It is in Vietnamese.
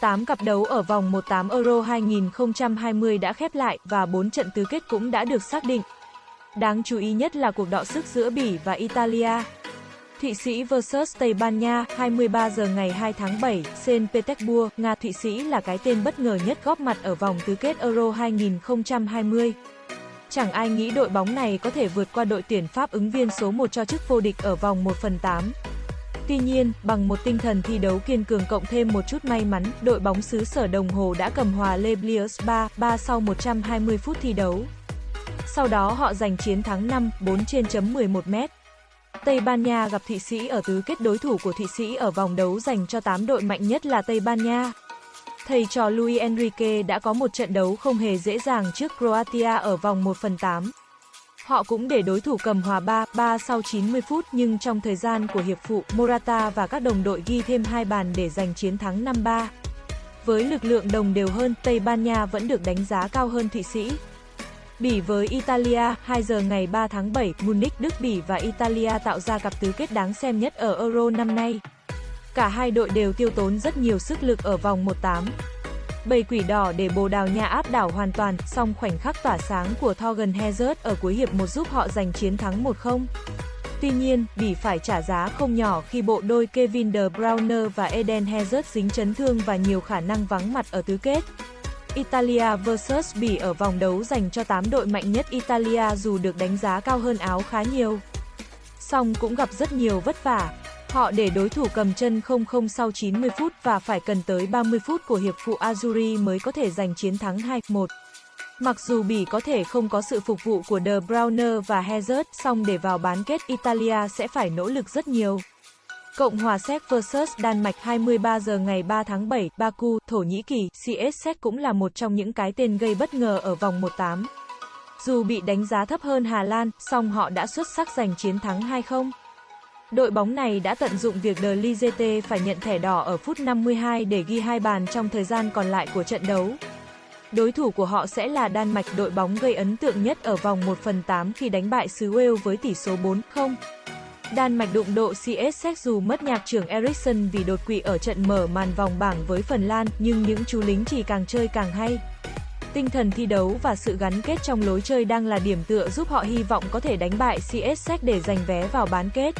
8 cặp đấu ở vòng 1/8 Euro 2020 đã khép lại và 4 trận tứ kết cũng đã được xác định. Đáng chú ý nhất là cuộc đọ sức giữa Bỉ và Italia. Thụy Sĩ vs Tây Ban Nha, 23 giờ ngày 2 tháng 7, Saint Petersburg, Nga Thụy Sĩ là cái tên bất ngờ nhất góp mặt ở vòng tứ kết Euro 2020. Chẳng ai nghĩ đội bóng này có thể vượt qua đội tuyển Pháp ứng viên số 1 cho chức vô địch ở vòng 1 phần 8. Tuy nhiên, bằng một tinh thần thi đấu kiên cường cộng thêm một chút may mắn, đội bóng xứ sở đồng hồ đã cầm hòa Le Bliers 3-3 sau 120 phút thi đấu. Sau đó họ giành chiến thắng 5-4 trên chấm 11 mét. Tây Ban Nha gặp Thụy Sĩ ở tứ kết đối thủ của Thụy Sĩ ở vòng đấu dành cho 8 đội mạnh nhất là Tây Ban Nha. Thầy trò Luis Enrique đã có một trận đấu không hề dễ dàng trước Croatia ở vòng 1 phần 8. Họ cũng để đối thủ cầm hòa 3-3 sau 90 phút nhưng trong thời gian của hiệp phụ, Morata và các đồng đội ghi thêm hai bàn để giành chiến thắng 5-3. Với lực lượng đồng đều hơn, Tây Ban Nha vẫn được đánh giá cao hơn Thụy Sĩ. Bỉ với Italia, 2 giờ ngày 3 tháng 7, Munich, Đức Bỉ và Italia tạo ra cặp tứ kết đáng xem nhất ở Euro năm nay. Cả hai đội đều tiêu tốn rất nhiều sức lực ở vòng 1/8. Bầy quỷ đỏ để Bồ Đào Nha áp đảo hoàn toàn, song khoảnh khắc tỏa sáng của Thorgan Hazard ở cuối hiệp một giúp họ giành chiến thắng 1-0. Tuy nhiên, Bỉ phải trả giá không nhỏ khi bộ đôi Kevin De Bruyne và Eden Hazard dính chấn thương và nhiều khả năng vắng mặt ở tứ kết. Italia vs Bỉ ở vòng đấu dành cho 8 đội mạnh nhất Italia dù được đánh giá cao hơn áo khá nhiều. Song cũng gặp rất nhiều vất vả. Họ để đối thủ cầm chân 0-0 sau 90 phút và phải cần tới 30 phút của hiệp phụ Azuri mới có thể giành chiến thắng 2-1. Mặc dù Bỉ có thể không có sự phục vụ của De Bruyne và Hazard, song để vào bán kết Italia sẽ phải nỗ lực rất nhiều. Cộng hòa Séc vs Đan Mạch 23 giờ ngày 3 tháng 7, Baku, Thổ Nhĩ Kỳ, CS Séc cũng là một trong những cái tên gây bất ngờ ở vòng 1/8. Dù bị đánh giá thấp hơn Hà Lan, song họ đã xuất sắc giành chiến thắng 2-0. Đội bóng này đã tận dụng việc De Ligete phải nhận thẻ đỏ ở phút 52 để ghi hai bàn trong thời gian còn lại của trận đấu. Đối thủ của họ sẽ là Đan Mạch, đội bóng gây ấn tượng nhất ở vòng 1 phần 8 khi đánh bại xứ Wales với tỷ số 4-0. Đan Mạch đụng độ CS dù mất nhạc trưởng Ericsson vì đột quỵ ở trận mở màn vòng bảng với Phần Lan, nhưng những chú lính chỉ càng chơi càng hay. Tinh thần thi đấu và sự gắn kết trong lối chơi đang là điểm tựa giúp họ hy vọng có thể đánh bại CSX để giành vé vào bán kết.